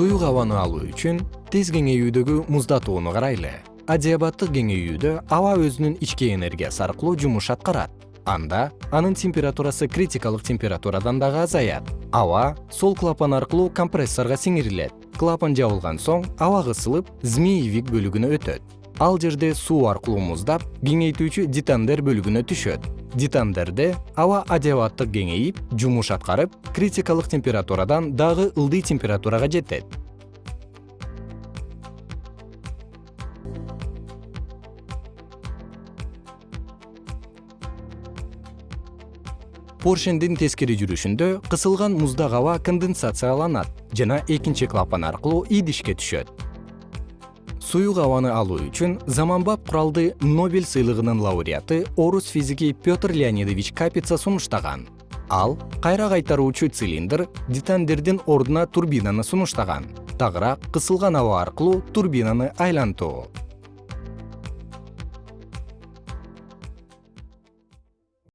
суюк абаны алуу үчүн тез кеңейүүдөгү муздатууну карайлы. Адиабаттык кеңейүүдө аба өзүнүн ички энергиясы аркылуу жумуш аткарат. Анда анын температурасы критикалык температурадан дагы азаят. Аба сол клапан аркылуу компрессорго сиңирилет. Клапан жабылган соң аба кысылып змеевик бөлүгүнө өтөт ал жерде суу аркылуу муздап кеңейтүүчү детандер бөлүгүнө түшөт. Детандерде аба адиабаттык кеңейип жумуш аткарып критикалык температурадан дагы ылдый температурага жетет. Поршендин тескери жүрүшүндө кысылган муздак аба конденсацияланат жана экинчи клапан аркылуу идишке түшөт суюк абаны алуу үчүн заманбап куралды нобель сыйлыгынын лауреаты орус физики петр леонидович капица сунуштаган. Ал кайра кайтаруучу цилиндр детандердин ордуна турбинаны сунуштаган. Тагыраак кысылган аба аркылуу турбинаны айлантуу